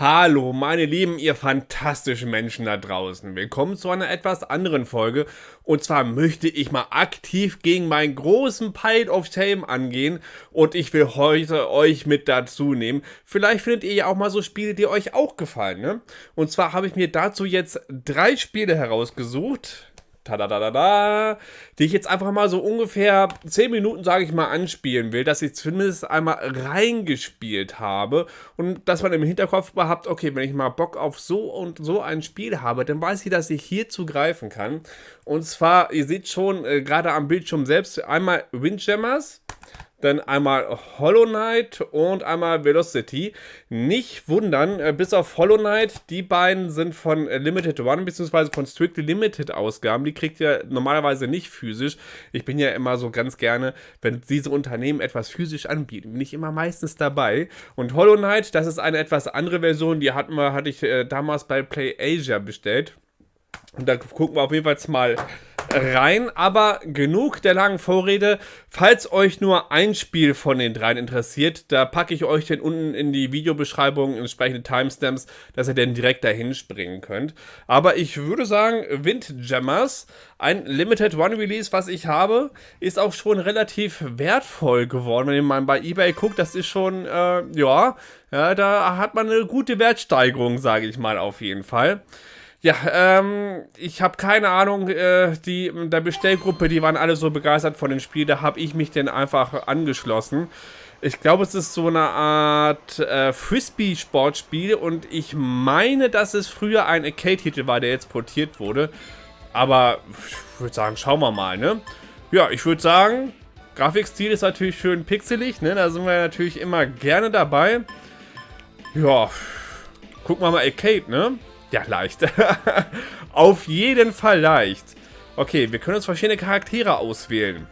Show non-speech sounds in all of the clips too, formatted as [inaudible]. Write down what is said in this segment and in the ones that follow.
Hallo, meine Lieben, ihr fantastischen Menschen da draußen. Willkommen zu einer etwas anderen Folge. Und zwar möchte ich mal aktiv gegen meinen großen Pile of Shame angehen. Und ich will heute euch mit dazu nehmen. Vielleicht findet ihr ja auch mal so Spiele, die euch auch gefallen, ne? Und zwar habe ich mir dazu jetzt drei Spiele herausgesucht Tadadadada, die ich jetzt einfach mal so ungefähr 10 Minuten, sage ich mal, anspielen will, dass ich zumindest einmal reingespielt habe und dass man im Hinterkopf behabt, okay, wenn ich mal Bock auf so und so ein Spiel habe, dann weiß ich, dass ich hier zugreifen kann. Und zwar, ihr seht schon äh, gerade am Bildschirm selbst, einmal Windjammers, dann einmal Hollow Knight und einmal Velocity. Nicht wundern, äh, bis auf Hollow Knight, die beiden sind von äh, Limited One bzw. von Strictly Limited Ausgaben. Die kriegt ihr normalerweise nicht physisch. Ich bin ja immer so ganz gerne, wenn diese Unternehmen etwas physisch anbieten, bin ich immer meistens dabei. Und Hollow Knight, das ist eine etwas andere Version, die hatten wir, hatte ich äh, damals bei Play Asia bestellt. Und da gucken wir auf jeden Fall mal rein, aber genug der langen Vorrede. Falls euch nur ein Spiel von den dreien interessiert, da packe ich euch den unten in die Videobeschreibung entsprechende Timestamps, dass ihr dann direkt dahin springen könnt. Aber ich würde sagen, Windjammers, ein Limited One Release, was ich habe, ist auch schon relativ wertvoll geworden. Wenn man bei eBay guckt, das ist schon, äh, ja, ja, da hat man eine gute Wertsteigerung, sage ich mal auf jeden Fall. Ja, ähm, ich habe keine Ahnung, äh, die der Bestellgruppe, die waren alle so begeistert von dem Spiel, da habe ich mich denn einfach angeschlossen. Ich glaube, es ist so eine Art äh, Frisbee-Sportspiel und ich meine, dass es früher ein Arcade-Titel war, der jetzt portiert wurde. Aber ich würde sagen, schauen wir mal, ne? Ja, ich würde sagen, Grafikstil ist natürlich schön pixelig, ne? Da sind wir natürlich immer gerne dabei. Ja, gucken wir mal Arcade, ne? Ja, leicht. [laughs] Auf jeden Fall leicht. Okay, wir können uns verschiedene Charaktere auswählen.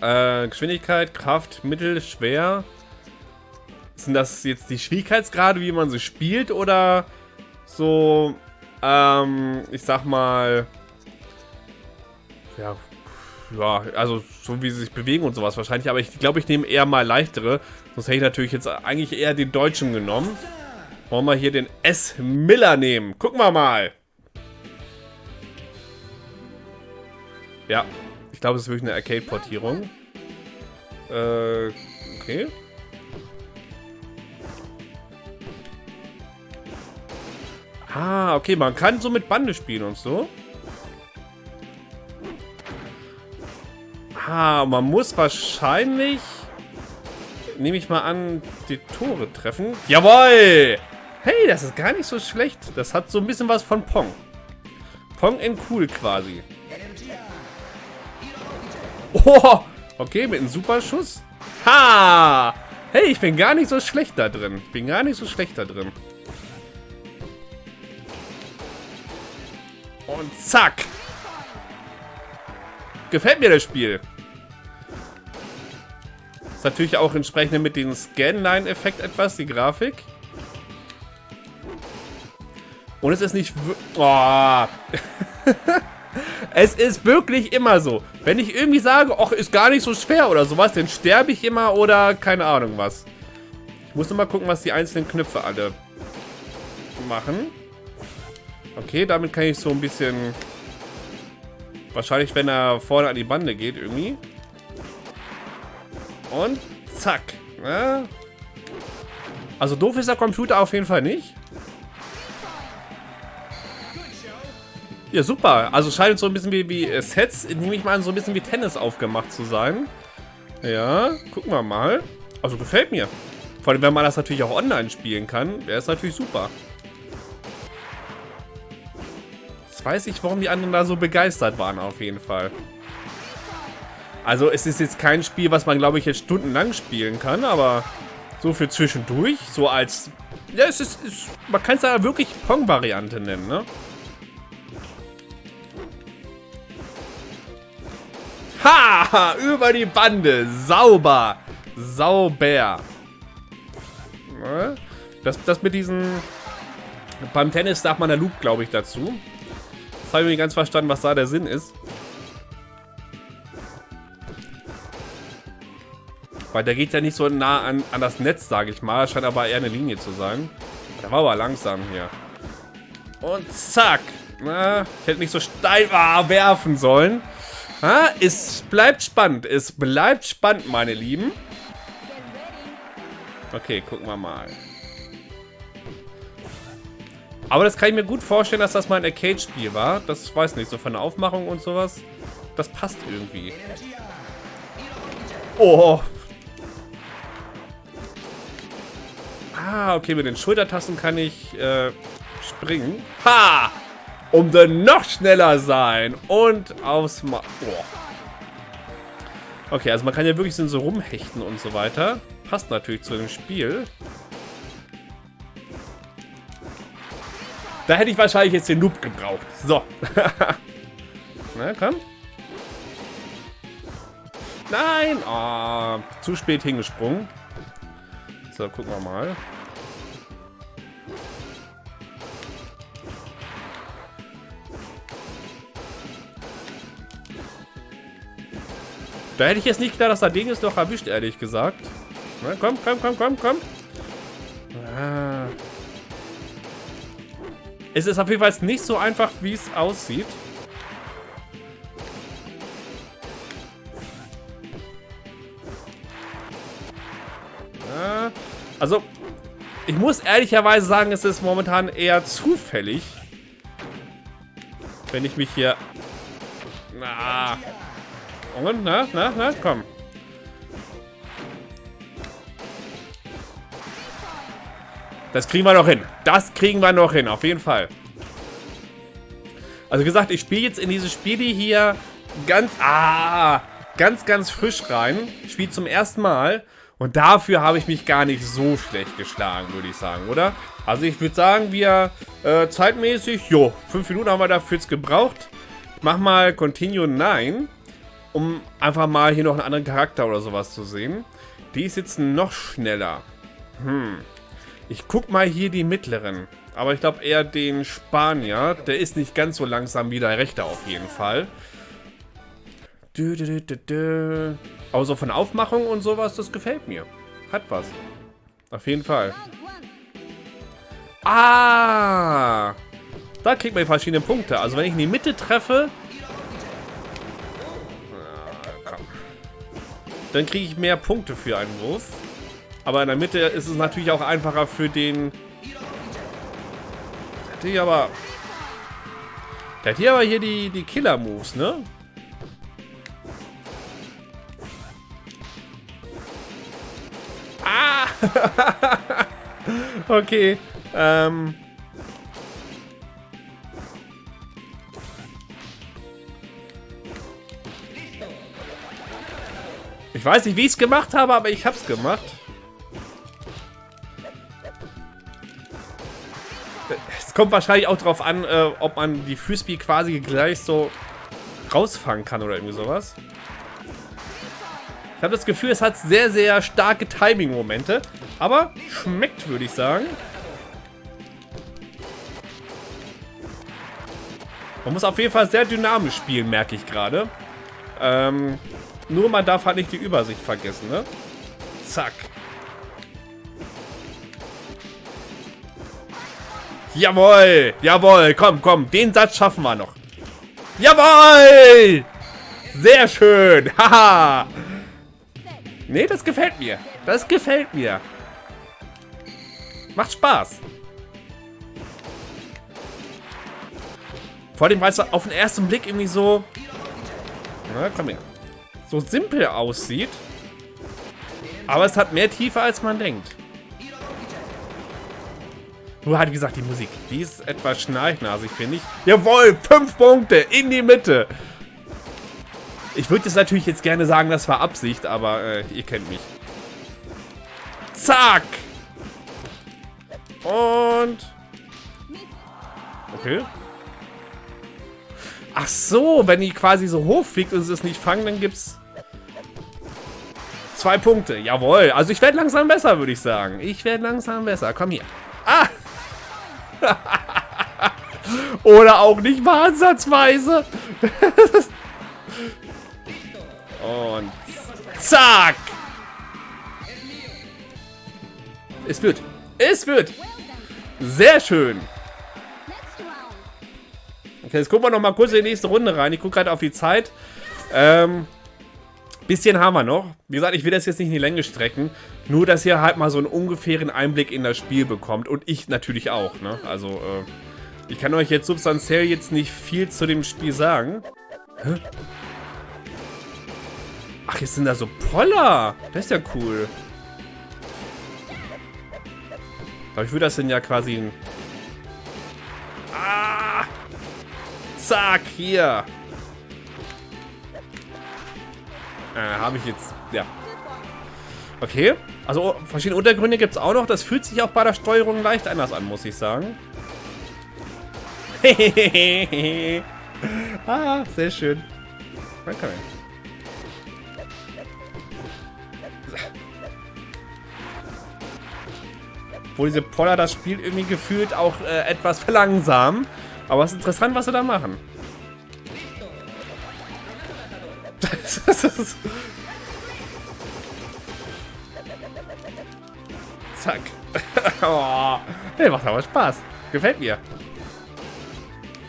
Äh, Geschwindigkeit, Kraft, Mittel, Schwer. Sind das jetzt die Schwierigkeitsgrade, wie man sie spielt? Oder so, ähm, ich sag mal... Ja, ja, also so wie sie sich bewegen und sowas wahrscheinlich. Aber ich glaube, ich nehme eher mal leichtere. Sonst hätte ich natürlich jetzt eigentlich eher den Deutschen genommen. Wollen wir hier den S. Miller nehmen? Gucken wir mal. Ja, ich glaube, es ist wirklich eine Arcade-Portierung. Äh, okay. Ah, okay, man kann so mit Bande spielen und so. Ah, man muss wahrscheinlich, nehme ich mal an, die Tore treffen. Jawoll! Hey, das ist gar nicht so schlecht. Das hat so ein bisschen was von Pong. Pong in cool quasi. Oh, okay, mit einem Superschuss. Ha! Hey, ich bin gar nicht so schlecht da drin. Ich bin gar nicht so schlecht da drin. Und zack. Gefällt mir das Spiel. Ist natürlich auch entsprechend mit dem Scanline-Effekt etwas, die Grafik. Und es ist nicht... Oh. [laughs] es ist wirklich immer so. Wenn ich irgendwie sage, ach, ist gar nicht so schwer oder sowas, dann sterbe ich immer oder keine Ahnung was. Ich muss nur mal gucken, was die einzelnen Knöpfe alle machen. Okay, damit kann ich so ein bisschen... Wahrscheinlich, wenn er vorne an die Bande geht, irgendwie. Und zack. Ja. Also doof ist der Computer auf jeden Fall nicht. Ja, super. Also scheint so ein bisschen wie, wie äh, Sets, nehme ich mal an, so ein bisschen wie Tennis aufgemacht zu sein. Ja, gucken wir mal. Also gefällt mir. Vor allem, wenn man das natürlich auch online spielen kann, wäre es natürlich super. Jetzt weiß ich, warum die anderen da so begeistert waren, auf jeden Fall. Also es ist jetzt kein Spiel, was man, glaube ich, jetzt stundenlang spielen kann, aber so für zwischendurch, so als... Ja, es ist... ist man kann es ja wirklich Pong-Variante nennen, ne? Ha! Über die Bande. Sauber. Sauber. Das, das mit diesen... Beim Tennis darf man der Loop, glaube ich, dazu. Das habe ich nicht ganz verstanden, was da der Sinn ist. Weil der geht ja nicht so nah an, an das Netz, sage ich mal. Scheint aber eher eine Linie zu sein. Der war aber langsam hier. Und zack. Na, ich hätte nicht so steil ah, werfen sollen. Ah, es bleibt spannend. Es bleibt spannend, meine Lieben. Okay, gucken wir mal. Aber das kann ich mir gut vorstellen, dass das mal ein Arcade-Spiel war. Das weiß nicht, so von der Aufmachung und sowas. Das passt irgendwie. Oh. Ah, okay, mit den Schultertasten kann ich äh, springen. Ha! Um dann noch schneller sein. Und aufs Ma oh. Okay, also man kann ja wirklich so rumhechten und so weiter. Passt natürlich zu dem Spiel. Da hätte ich wahrscheinlich jetzt den Noob gebraucht. So. [laughs] Na, komm. Nein! Oh, zu spät hingesprungen. So, gucken wir mal. Da hätte ich jetzt nicht gedacht, dass der Ding ist noch erwischt, ehrlich gesagt. Na, komm, komm, komm, komm, komm. Ah. Es ist auf jeden Fall nicht so einfach, wie es aussieht. Also, ich muss ehrlicherweise sagen, es ist momentan eher zufällig. Wenn ich mich hier... Na. Und, na, na, na, komm. Das kriegen wir noch hin. Das kriegen wir noch hin, auf jeden Fall. Also gesagt, ich spiele jetzt in diese Spiele hier ganz, ah, ganz, ganz frisch rein. Spiele zum ersten Mal. Und dafür habe ich mich gar nicht so schlecht geschlagen, würde ich sagen, oder? Also ich würde sagen, wir äh, zeitmäßig, jo, fünf Minuten haben wir dafür jetzt gebraucht. Ich mach mal Continue 9, um einfach mal hier noch einen anderen Charakter oder sowas zu sehen. Die ist jetzt noch schneller. Hm. Ich guck mal hier die mittleren. Aber ich glaube eher den Spanier. Der ist nicht ganz so langsam wie der rechte auf jeden Fall. Dö, dö, dö, dö. Aber so von Aufmachung und sowas, das gefällt mir. Hat was. Auf jeden Fall. Ah! Da kriegt man verschiedene Punkte. Also wenn ich in die Mitte treffe... dann kriege ich mehr Punkte für einen Wurf. Aber in der Mitte ist es natürlich auch einfacher für den... Der hat hier aber... Der hat hier aber hier die, die Killer-Moves, ne? [laughs] okay. Ähm. Ich weiß nicht, wie ich es gemacht habe, aber ich habe es gemacht. Es kommt wahrscheinlich auch darauf an, äh, ob man die Frisbee quasi gleich so rausfangen kann oder irgendwie sowas. Ich habe das Gefühl, es hat sehr, sehr starke Timing-Momente. Aber schmeckt, würde ich sagen. Man muss auf jeden Fall sehr dynamisch spielen, merke ich gerade. Ähm, nur man darf halt nicht die Übersicht vergessen, ne? Zack. Jawohl, jawohl, komm, komm, den Satz schaffen wir noch. Jawohl! Sehr schön, [laughs] haha. Nee, das gefällt mir. Das gefällt mir. Macht Spaß. Vor allem, weil es auf den ersten Blick irgendwie so... Na, komm her. So simpel aussieht. Aber es hat mehr Tiefe, als man denkt. Nur hat, wie gesagt, die Musik. Die ist etwas schnarchnasig, finde ich. Jawohl, fünf Punkte in die Mitte. Ich würde jetzt natürlich jetzt gerne sagen, das war Absicht, aber äh, ihr kennt mich. Zack! Und... Okay. Ach so, wenn die quasi so hoch fliegt und sie es nicht fangen, dann gibt's... Zwei Punkte. Jawohl. Also ich werde langsam besser, würde ich sagen. Ich werde langsam besser. Komm hier. Ah! [laughs] Oder auch nicht mal ansatzweise. [laughs] Und zack. Es wird. Es wird. Sehr schön. Okay, jetzt gucken wir noch mal kurz in die nächste Runde rein. Ich gucke gerade auf die Zeit. Ähm, bisschen haben wir noch. Wie gesagt, ich will das jetzt nicht in die Länge strecken. Nur, dass ihr halt mal so einen ungefähren Einblick in das Spiel bekommt. Und ich natürlich auch, ne? Also, äh, ich kann euch jetzt substanziell jetzt nicht viel zu dem Spiel sagen. Hä? Ach, jetzt sind da so Poller. Das ist ja cool. Aber ich würde das denn ja quasi. Ah! Zack, hier. Äh, habe ich jetzt... Ja. Okay. Also verschiedene Untergründe gibt es auch noch. Das fühlt sich auch bei der Steuerung leicht anders an, muss ich sagen. [laughs] ah, sehr schön. Okay. Wo diese Poller das Spiel irgendwie gefühlt auch äh, etwas verlangsamen. Aber es ist interessant, was sie da machen. [laughs] Zack. [laughs] oh, der macht aber Spaß. Gefällt mir.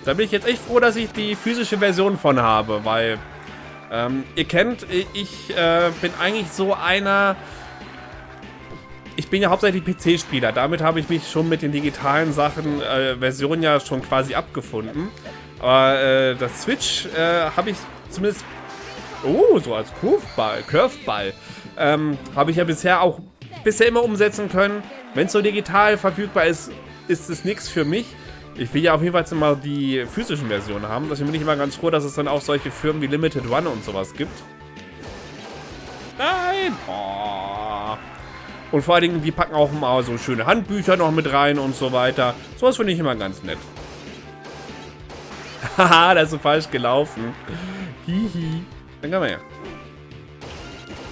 Da bin ich jetzt echt froh, dass ich die physische Version von habe, weil ähm, ihr kennt, ich äh, bin eigentlich so einer, ich bin ja hauptsächlich PC-Spieler. Damit habe ich mich schon mit den digitalen Sachen, äh, Versionen ja schon quasi abgefunden. Aber äh, das Switch äh, habe ich zumindest, oh, so als Curveball, Curveball, ähm, habe ich ja bisher auch bisher immer umsetzen können. Wenn es so digital verfügbar ist, ist es nichts für mich. Ich will ja auf jeden Fall mal die physischen Versionen haben. Deswegen bin ich immer ganz froh, dass es dann auch solche Firmen wie Limited One und sowas gibt. Nein! Oh. Und vor allen Dingen, die packen auch mal so schöne Handbücher noch mit rein und so weiter. Sowas finde ich immer ganz nett. [laughs] Haha, das ist so falsch gelaufen. Hihi. Dann wir her.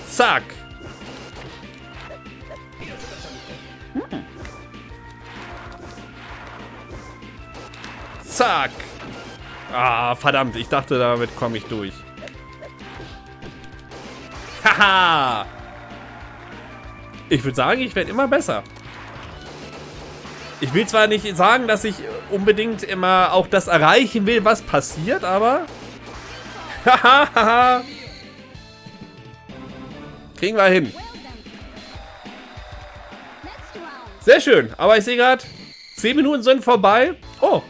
Zack. Zack. Ah, verdammt. Ich dachte, damit komme ich durch. Haha. Ich würde sagen, ich werde immer besser. Ich will zwar nicht sagen, dass ich unbedingt immer auch das erreichen will, was passiert, aber... Kriegen wir hin. Sehr schön. Aber ich sehe gerade, 10 Minuten sind vorbei. Oh,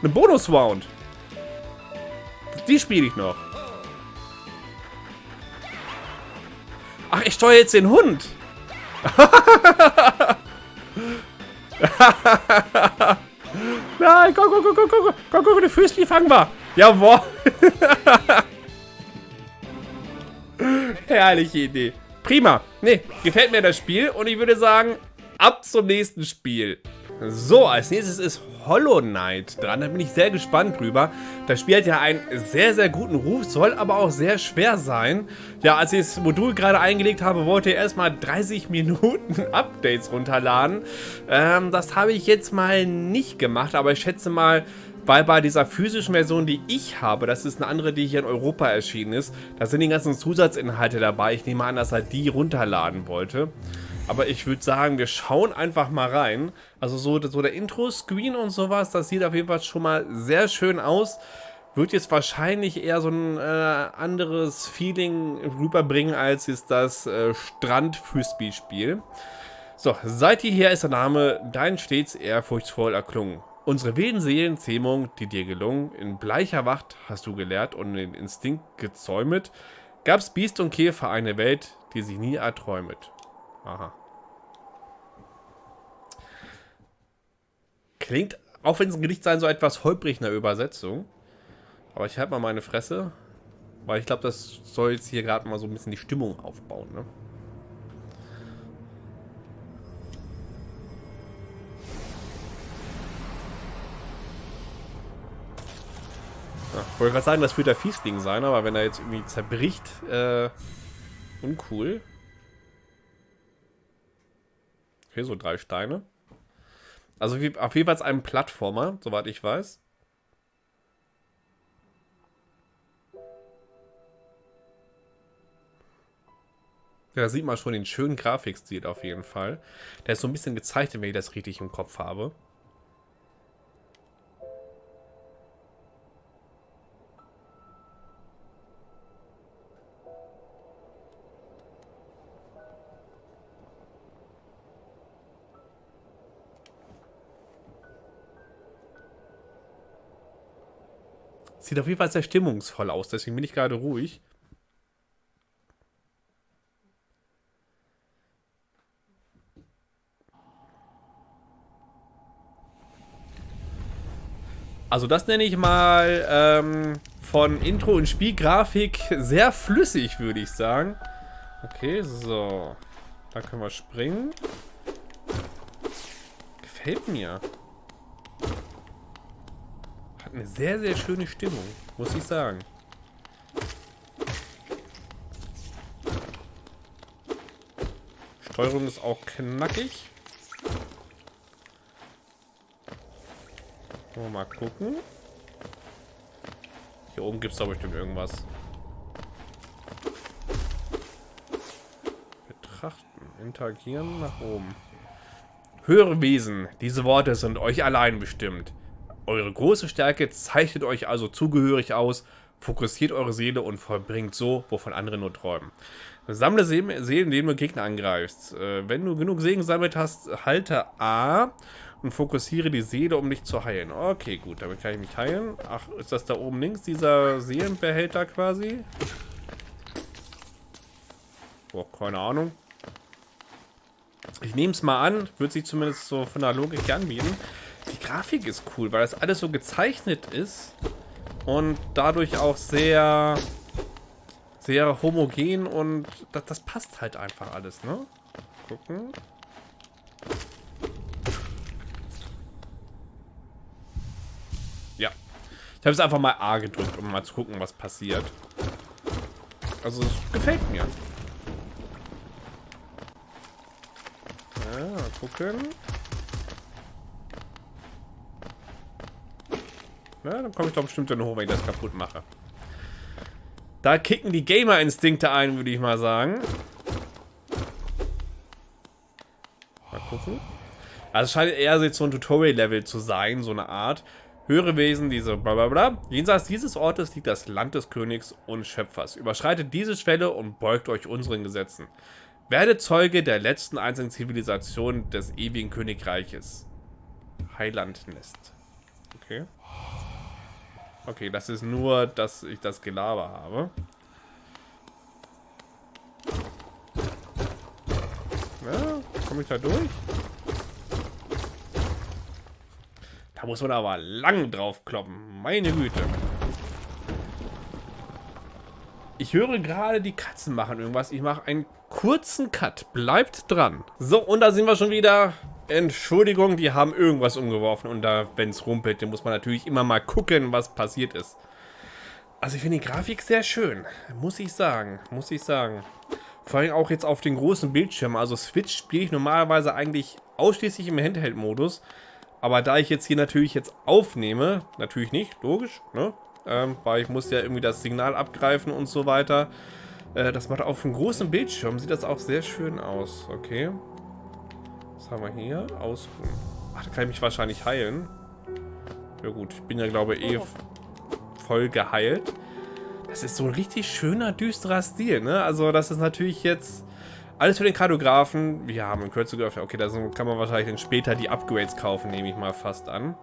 eine Bonus-Round. Die spiele ich noch. Ach, ich steuere jetzt den Hund. Nein, guck, guck, guck, guck, guck, guck, guck, der Frisbee fangbar. Jawohl. Herrliche Idee. Prima. Nee, gefällt mir das Spiel und ich würde sagen, ab zum nächsten Spiel. So, als nächstes ist Hollow Knight dran. Da bin ich sehr gespannt drüber. Das Spiel hat ja einen sehr, sehr guten Ruf, soll aber auch sehr schwer sein. Ja, als ich das Modul gerade eingelegt habe, wollte ich erstmal 30 [laughs] Minuten Updates runterladen. Ähm, das habe ich jetzt mal nicht gemacht, aber ich schätze mal, weil bei dieser physischen Version, die ich habe, das ist eine andere, die hier in Europa erschienen ist, da sind die ganzen Zusatzinhalte dabei. Ich nehme an, dass er die runterladen wollte. Aber ich würde sagen, wir schauen einfach mal rein. Also so, so der Intro-Screen und sowas, das sieht auf jeden Fall schon mal sehr schön aus. Wird jetzt wahrscheinlich eher so ein äh, anderes Feeling rüberbringen, als jetzt das äh, Strand-Frisbee-Spiel. So, seit hierher ist der Name Dein stets ehrfurchtsvoll erklungen. Unsere wilden Seelenzähmung, die dir gelungen, in bleicher Wacht hast du gelehrt und den Instinkt gezäumet, gab's Biest und Käfer eine Welt, die sich nie erträumet. Aha. Klingt, auch wenn es ein Gedicht sein soll, etwas holprig in der Übersetzung. Aber ich halte mal meine Fresse. Weil ich glaube, das soll jetzt hier gerade mal so ein bisschen die Stimmung aufbauen, ne? Ja, wollte gerade sagen, das wird der Fiesling sein, aber wenn er jetzt irgendwie zerbricht, äh, uncool. Okay, so drei Steine. Also auf jeden Fall ein Plattformer, soweit ich weiß. Da sieht man schon den schönen Grafikstil auf jeden Fall. Der ist so ein bisschen gezeichnet, wenn ich das richtig im Kopf habe. Sieht auf jeden Fall sehr stimmungsvoll aus, deswegen bin ich gerade ruhig. Also das nenne ich mal ähm, von Intro und Spielgrafik sehr flüssig, würde ich sagen. Okay, so. Da können wir springen. Gefällt mir. Hat eine sehr, sehr schöne Stimmung, muss ich sagen. Steuerung ist auch knackig. Mal gucken. Hier oben gibt es da bestimmt irgendwas. Betrachten, interagieren, nach oben. Höhere Wesen, diese Worte sind euch allein bestimmt. Eure große Stärke zeichnet euch also zugehörig aus, fokussiert eure Seele und vollbringt so, wovon andere nur träumen. Sammle Seelen, indem du Gegner angreifst. Äh, wenn du genug Segen gesammelt hast, halte A und fokussiere die Seele, um dich zu heilen. Okay, gut, damit kann ich mich heilen. Ach, ist das da oben links, dieser Seelenbehälter quasi? Boah, keine Ahnung. Ich nehme es mal an, wird sich zumindest so von der Logik anbieten. Grafik ist cool, weil das alles so gezeichnet ist und dadurch auch sehr sehr homogen und das, das passt halt einfach alles, ne? Gucken. Ja. Ich habe es einfach mal A gedrückt, um mal zu gucken, was passiert. Also, es gefällt mir. Ja, gucken. Ja, dann komme ich doch bestimmt dann hoch, wenn ich das kaputt mache. Da kicken die Gamer-Instinkte ein, würde ich mal sagen. Mal gucken. Also es scheint eher so ein Tutorial-Level zu sein, so eine Art. Höhere Wesen, diese blablabla. Jenseits dieses Ortes liegt das Land des Königs und Schöpfers. Überschreitet diese Schwelle und beugt euch unseren Gesetzen. Werde Zeuge der letzten einzigen Zivilisation des ewigen Königreiches. Heilandnest. Okay. Okay, das ist nur, dass ich das Gelaber habe. Ja, komme ich da durch? Da muss man aber lang drauf kloppen. Meine Güte. Ich höre gerade, die Katzen machen irgendwas. Ich mache einen kurzen Cut. Bleibt dran. So, und da sind wir schon wieder. Entschuldigung, die haben irgendwas umgeworfen und da, wenn es rumpelt, dann muss man natürlich immer mal gucken, was passiert ist. Also ich finde die Grafik sehr schön, muss ich sagen, muss ich sagen. Vor allem auch jetzt auf den großen Bildschirm, also Switch spiele ich normalerweise eigentlich ausschließlich im Handheld-Modus. Aber da ich jetzt hier natürlich jetzt aufnehme, natürlich nicht, logisch, ne? Ähm, weil ich muss ja irgendwie das Signal abgreifen und so weiter. Äh, das macht auf dem großen Bildschirm, sieht das auch sehr schön aus, okay. Was haben wir hier? Ausruhen. Ach, da kann ich mich wahrscheinlich heilen. Ja gut, ich bin ja glaube ich eh voll geheilt. Das ist so ein richtig schöner, düsterer Stil, ne? Also das ist natürlich jetzt alles für den Kartografen. Wir haben in Kürze geöffnet. Okay, da kann man wahrscheinlich dann später die Upgrades kaufen, nehme ich mal fast an.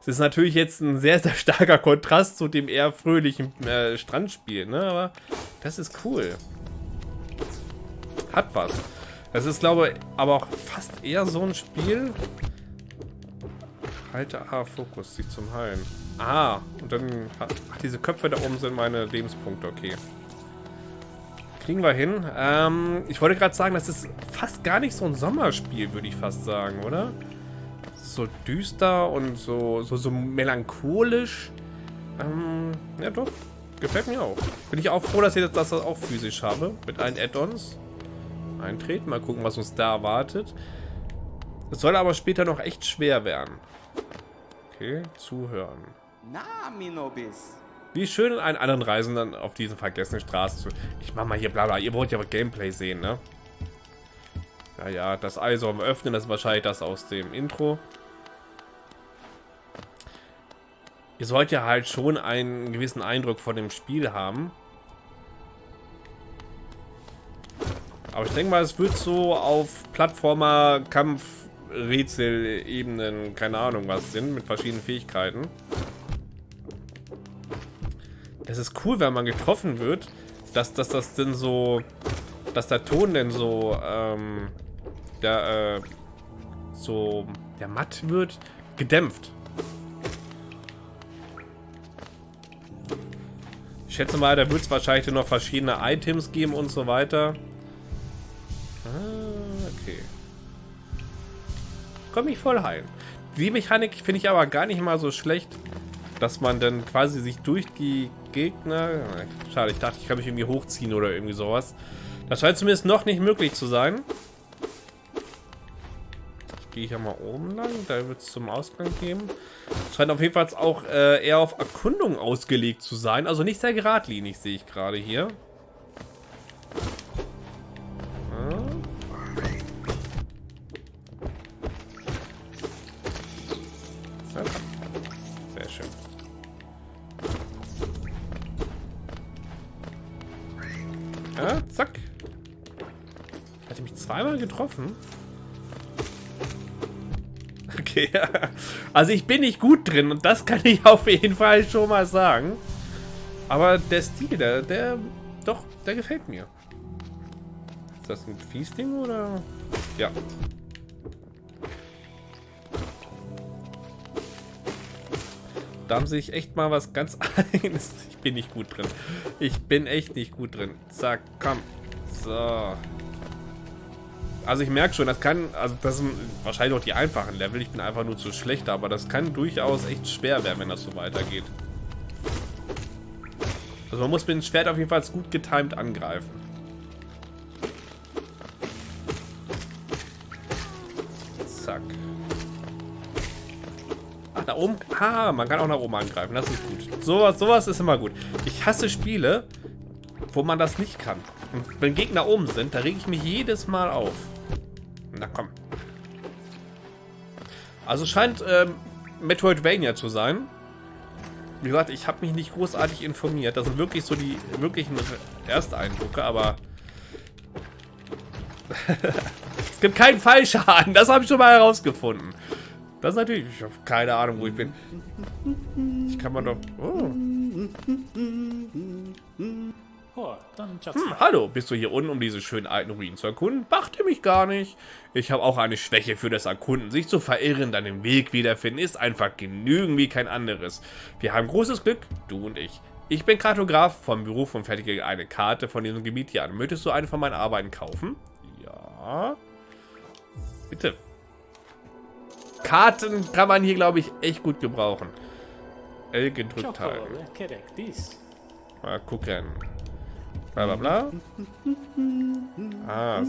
Es ist natürlich jetzt ein sehr, sehr starker Kontrast zu dem eher fröhlichen äh, Strandspiel, ne? Aber das ist cool. Hat was. Das ist, glaube ich, aber auch fast eher so ein Spiel. Halte A, Fokus, sich zum Heilen. Ah, und dann... Ach, diese Köpfe da oben sind meine Lebenspunkte, okay. Kriegen wir hin. Ähm, ich wollte gerade sagen, das ist fast gar nicht so ein Sommerspiel, würde ich fast sagen, oder? So düster und so, so, so melancholisch. Ähm, ja doch. Gefällt mir auch. Bin ich auch froh, dass ich das auch physisch habe. Mit allen Add-ons eintreten. Mal gucken, was uns da erwartet. Es soll aber später noch echt schwer werden. Okay, zuhören. Na, Minobis. Wie schön, einen anderen Reisenden auf diesen vergessenen Straßen zu... Ich mach mal hier bla bla. Ihr wollt ja aber Gameplay sehen, ne? Ja, ja, das Ei soll öffnen. Das ist wahrscheinlich das aus dem Intro. Ihr sollt ja halt schon einen gewissen Eindruck von dem Spiel haben. Aber ich denke mal, es wird so auf Plattformer, Kampf, Rätsel, Ebenen, keine Ahnung was sind, mit verschiedenen Fähigkeiten. Das ist cool, wenn man getroffen wird, dass, dass das denn so, dass der Ton denn so, ähm, der, äh, so, der matt wird, gedämpft. Ich schätze mal, da wird es wahrscheinlich noch verschiedene Items geben und so weiter. Komm ich voll heim. Die Mechanik finde ich aber gar nicht mal so schlecht, dass man dann quasi sich durch die Gegner... Schade, ich dachte, ich kann mich irgendwie hochziehen oder irgendwie sowas. Das scheint zumindest noch nicht möglich zu sein. Gehe ich ja mal oben lang. Da wird es zum Ausgang geben. Scheint auf jeden Fall auch äh, eher auf Erkundung ausgelegt zu sein. Also nicht sehr geradlinig, sehe ich gerade hier. Schön. Ja, zack. Hat er mich zweimal getroffen? [laughs] Okay, also ich bin nicht gut drin und das kann ich auf jeden Fall schon mal sagen. Aber der Stil, der, der, doch, der gefällt mir. Ist das ein Fiesding oder? Ja. Da haben sie sich echt mal was ganz [laughs] eigenes. Ich bin nicht gut drin. Ich bin echt nicht gut drin. Zack, komm. So. Also ich merke schon, das kann, also das sind wahrscheinlich auch die einfachen Level. Ich bin einfach nur zu schlecht, aber das kann durchaus echt schwer werden, wenn das so weitergeht. Also man muss mit dem Schwert auf jeden Fall gut getimed angreifen. Ach, da oben. Ah, man kann auch nach oben angreifen. Das ist gut. Sowas, sowas ist immer gut. Ich hasse Spiele, wo man das nicht kann. Und wenn Gegner oben sind, da rege ich mich jedes Mal auf. Na komm. Also scheint ähm, Metroidvania zu sein. Wie gesagt, ich habe mich nicht großartig informiert. Das sind wirklich so die wirklichen Ersteindrücke, aber... [laughs] es gibt keinen Fallschaden. Das habe ich schon mal herausgefunden. Das ist natürlich... Ich habe keine Ahnung, wo ich bin. Ich kann mal doch... Oh. Hm, hallo, bist du hier unten, um diese schönen alten Ruinen zu erkunden? Machte mich gar nicht. Ich habe auch eine Schwäche für das Erkunden. Sich zu verirren, dann den Weg wiederfinden, ist einfach genügend wie kein anderes. Wir haben großes Glück, du und ich. Ich bin Kartograf vom Beruf und fertige eine Karte von diesem Gebiet hier an. Möchtest du eine von meinen Arbeiten kaufen? Ja. Bitte. Karten kann man hier, glaube ich, echt gut gebrauchen. L gedrückt halten. Mal gucken. Bla bla bla. Ah,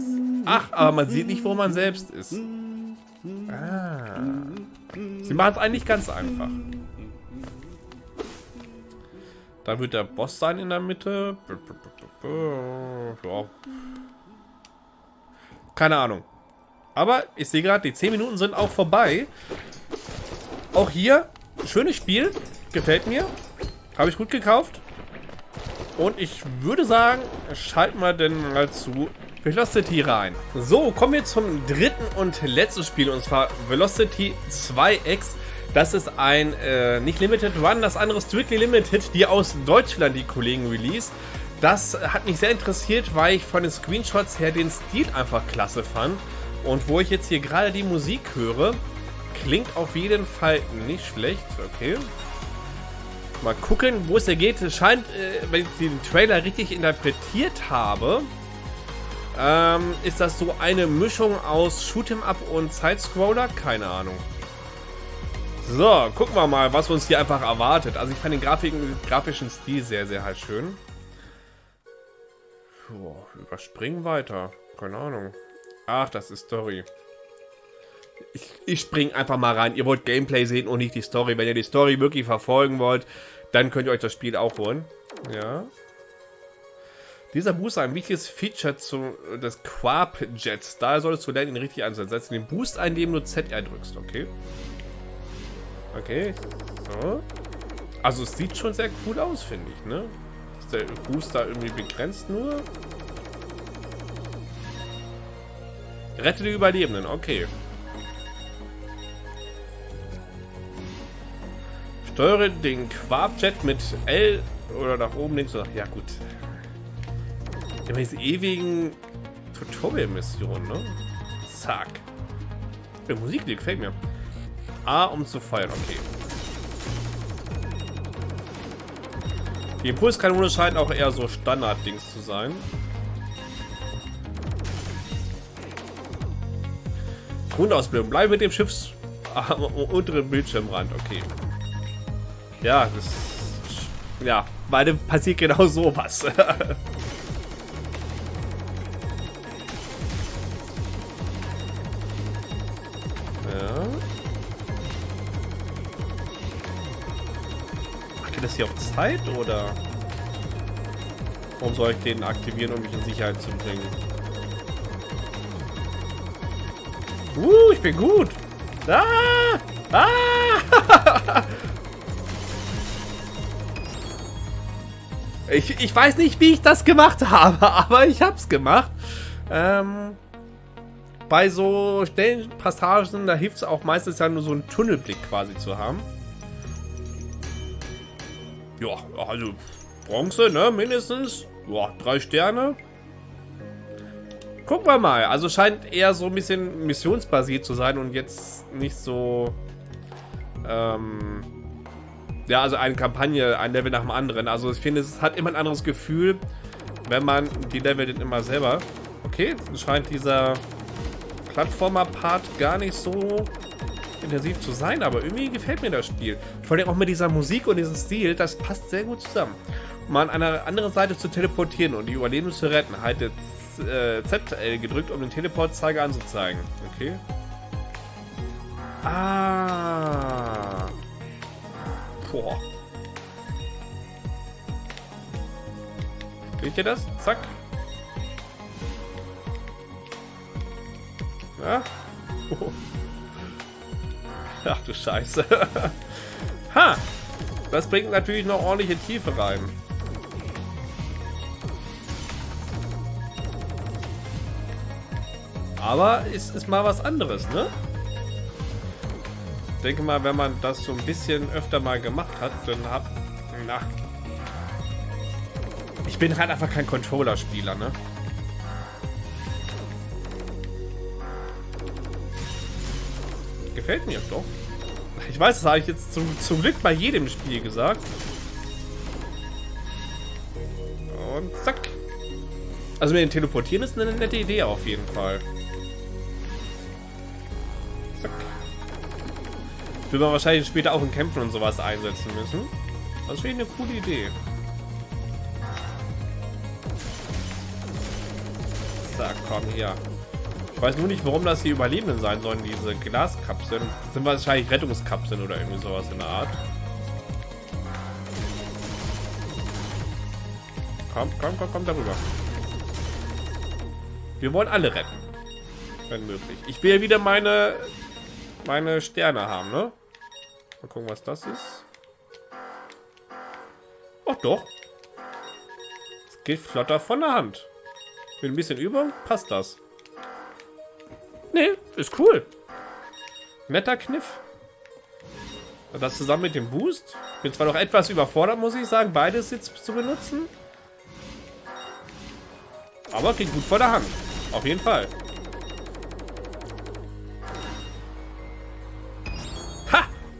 ach, aber man sieht nicht, wo man selbst ist. Ah. Sie machen es eigentlich ganz einfach. Da wird der Boss sein in der Mitte. Ja. Keine Ahnung. Aber ich sehe gerade, die 10 Minuten sind auch vorbei. Auch hier, schönes Spiel. Gefällt mir. Habe ich gut gekauft. Und ich würde sagen, schalten wir denn mal zu Velocity rein. So, kommen wir zum dritten und letzten Spiel, und zwar Velocity 2X. Das ist ein, äh, nicht Limited Run, das andere Strictly Limited, die aus Deutschland die Kollegen release. Das hat mich sehr interessiert, weil ich von den Screenshots her den Stil einfach klasse fand. Und wo ich jetzt hier gerade die Musik höre, klingt auf jeden Fall nicht schlecht. Okay, Mal gucken, wo es hier geht. Es scheint, äh, wenn ich den Trailer richtig interpretiert habe, ähm, ist das so eine Mischung aus Shoot'em Up und Sidescroller? Keine Ahnung. So, gucken wir mal, was uns hier einfach erwartet. Also ich fand den Grafiken, grafischen Stil sehr, sehr halt schön. Puh, überspringen weiter. Keine Ahnung. Ach, das ist Story. Ich, ich spring einfach mal rein. Ihr wollt Gameplay sehen und nicht die Story. Wenn ihr die Story wirklich verfolgen wollt, dann könnt ihr euch das Spiel auch holen. Ja. Dieser Booster ein wichtiges Feature zu, des Quarp-Jets. Da solltest du lernen, ihn richtig einzusetzen. Setz den Boost ein, indem du ZR drückst. Okay. Okay. So. Also es sieht schon sehr cool aus, finde ich, ne? Ist der Booster irgendwie begrenzt nur? Rette die Überlebenden, okay. Steuere den Quarkjet mit L oder nach oben links oder ja gut. Immer diese ewigen Tutorial-Missionen, ne? Zack. Die Musik, die gefällt mir. A, um zu feuern, okay. Die Impulskanone scheint auch eher so Standard-Dings zu sein. Grundausbildung. Bleibe mit dem Schiffs am [laughs] unteren Bildschirmrand. Okay. Ja, das... Ja, beide passiert genau [laughs] sowas. [laughs] das hier auf Zeit, oder? Warum soll ich den aktivieren, um mich in Sicherheit zu bringen? Uh, ich bin gut. Ah! Ah! ich, ich weiß nicht, wie ich das gemacht habe, [laughs] aber ich hab's gemacht. Ähm, bei so Stellenpassagen, da hilft es auch meistens ja nur so einen Tunnelblick quasi zu haben. Ja, also Bronze, ne, mindestens. Ja, drei Sterne. Gucken wir mal. Also scheint eher so ein bisschen missionsbasiert zu sein und jetzt nicht so... Ähm, ja, also eine Kampagne, ein Level nach dem anderen. Also ich finde, es hat immer ein anderes Gefühl, wenn man die Level dann immer selber... Okay, scheint dieser Plattformer-Part gar nicht so intensiv zu sein, aber irgendwie gefällt mir das Spiel. Vor allem auch mit dieser Musik und diesem Stil, das passt sehr gut zusammen. Um an eine andere Seite zu teleportieren und die Überlebenden zu retten, haltet äh, ZL gedrückt, um den Teleportzeiger anzuzeigen. Okay. Ah. Boah. Seht ihr das? Zack. Ja. Oh. [laughs] Ach du Scheiße. [laughs] ha! Das bringt natürlich noch ordentliche Tiefe rein. Aber es ist mal was anderes, ne? Ich denke mal, wenn man das so ein bisschen öfter mal gemacht hat, dann hat... Na. Ich bin halt einfach kein Controller-Spieler, ne? Gefällt mir doch. Ich weiß, das habe ich jetzt zum, zum Glück bei jedem Spiel gesagt. Und zack. Also mit dem Teleportieren ist eine nette Idee auf jeden Fall. Will man wahrscheinlich später auch in Kämpfen und sowas einsetzen müssen. Das ich eine coole Idee. So, komm hier. Ich weiß nur nicht, warum das hier Überlebenden sein sollen, diese Glaskapseln. Das sind wahrscheinlich Rettungskapseln oder irgendwie sowas in der Art. Komm, komm, komm, komm darüber. Wir wollen alle retten. Wenn möglich. Ich will ja wieder meine meine Sterne haben, ne? Mal gucken, was das ist. Ach doch. Es geht flotter von der Hand. Mit ein bisschen Übung passt das. Nee, ist cool. Netter Kniff. Das zusammen mit dem Boost. Bin zwar noch etwas überfordert, muss ich sagen, beides jetzt zu benutzen. Aber geht gut vor der Hand. Auf jeden Fall.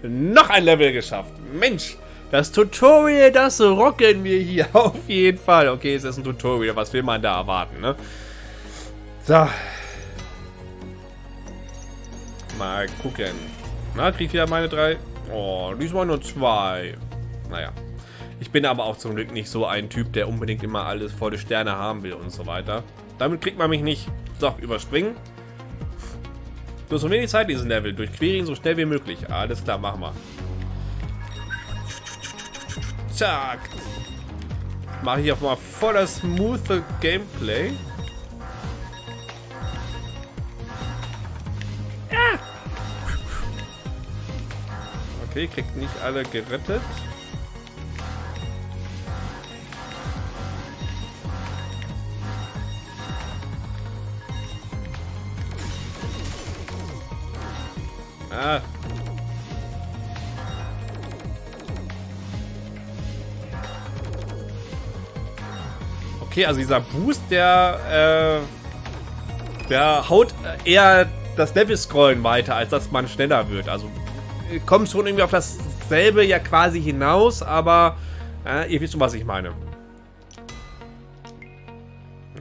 Noch ein Level geschafft. Mensch, das Tutorial, das rocken wir hier [laughs] auf jeden Fall. Okay, es ist ein Tutorial. Was will man da erwarten, ne? So. Mal gucken. Na, krieg ich wieder meine drei. Oh, diesmal nur zwei. Naja. Ich bin aber auch zum Glück nicht so ein Typ, der unbedingt immer alles volle Sterne haben will und so weiter. Damit kriegt man mich nicht. So, überspringen. Du hast so wenig Zeit diesen Level. Durchquere ihn so schnell wie möglich. Alles klar, machen wir. Zack. Mache ich auch mal voller smooth Gameplay. Ja. Okay, kriegt nicht alle gerettet. Okay, also dieser Boost, der, äh, der haut eher das Level-Scrollen weiter, als dass man schneller wird. Also kommt schon irgendwie auf dasselbe ja quasi hinaus, aber äh, ihr wisst schon, was ich meine.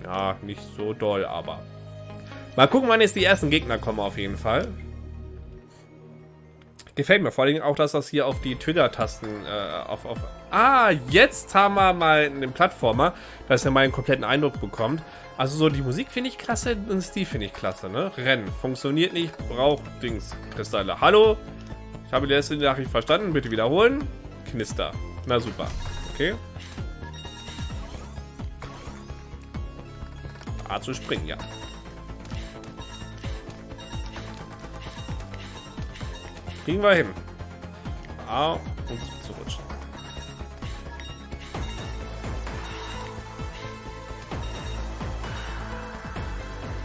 Ja, nicht so doll, aber... Mal gucken, wann jetzt die ersten Gegner kommen auf jeden Fall. Gefällt mir vor allem auch, dass das hier auf die Trigger-Tasten äh, auf, auf... Ah, jetzt haben wir mal einen Plattformer, dass er mal einen kompletten Eindruck bekommt. Also so die Musik finde ich klasse, und Stil finde ich klasse, ne? Rennen. Funktioniert nicht, braucht Dings. Kristalle. Hallo? Ich habe die letzte Nachricht verstanden. Bitte wiederholen. Knister. Na super. Okay. A zu springen, ja. Kriegen wir hin. A und zu rutschen.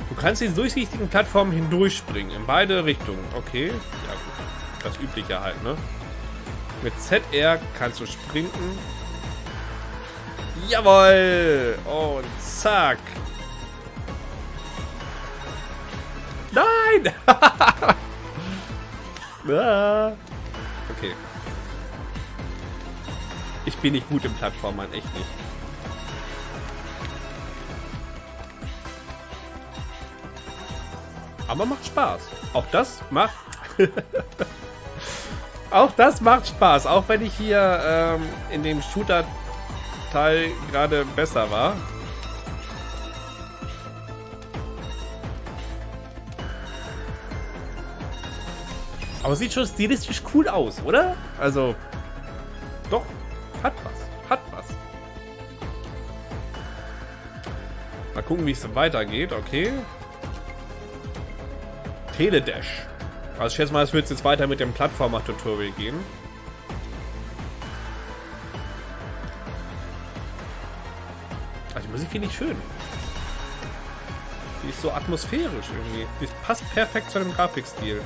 Du kannst die durchsichtigen Plattformen hindurchspringen. In beide Richtungen. Okay. Ja gut. Das übliche halt, ne? Mit ZR kannst du sprinten. Jawoll! Und zack. Nein! [laughs] Ah. okay. Ich bin nicht gut im Plattformern, echt nicht. Aber macht Spaß. Auch das macht... [laughs] auch das macht Spaß. Auch wenn ich hier ähm, in dem Shooter-Teil gerade besser war. Aber sieht schon stilistisch cool aus, oder? Also, doch, hat was, hat was. Mal gucken, wie es weitergeht, okay. Teledash. Also ich schätze mal, es wird jetzt weiter mit dem Plattformer-Tutorial gehen. Also die Musik finde ich schön. Die ist so atmosphärisch irgendwie. Die passt perfekt zu dem Grafikstil.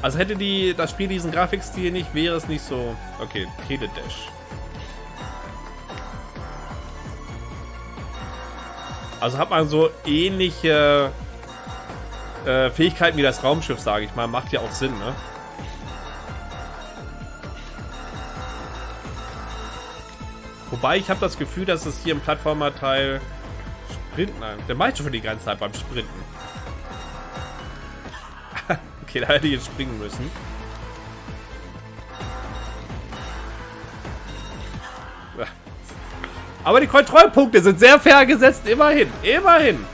Also hätte die das Spiel diesen Grafikstil nicht, wäre es nicht so... Okay, Teledash. Also hat man so ähnliche äh, Fähigkeiten wie das Raumschiff, sage ich mal. Macht ja auch Sinn, ne? Wobei ich habe das Gefühl, dass es hier im Plattformer-Teil Sprinten... Der macht schon für die ganze Zeit beim Sprinten. Okay, [laughs] da hätte ich jetzt springen müssen. Aber die Kontrollpunkte sind sehr fair gesetzt. Immerhin. Immerhin.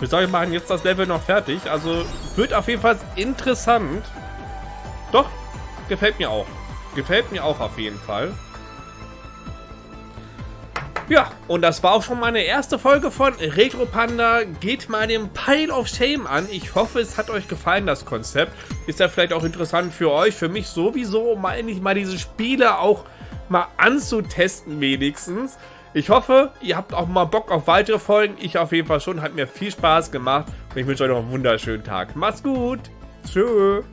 Wir sagen, wir machen jetzt das Level noch fertig. Also wird auf jeden Fall interessant. Doch, gefällt mir auch. Gefällt mir auch auf jeden Fall. Ja, und das war auch schon meine erste Folge von Retro Panda. Geht mal den Pile of Shame an. Ich hoffe, es hat euch gefallen, das Konzept. Ist ja vielleicht auch interessant für euch, für mich sowieso, mal endlich mal diese Spiele auch mal anzutesten wenigstens. Ich hoffe, ihr habt auch mal Bock auf weitere Folgen. Ich auf jeden Fall schon. Hat mir viel Spaß gemacht. Und ich wünsche euch noch einen wunderschönen Tag. Macht's gut. Tschüss.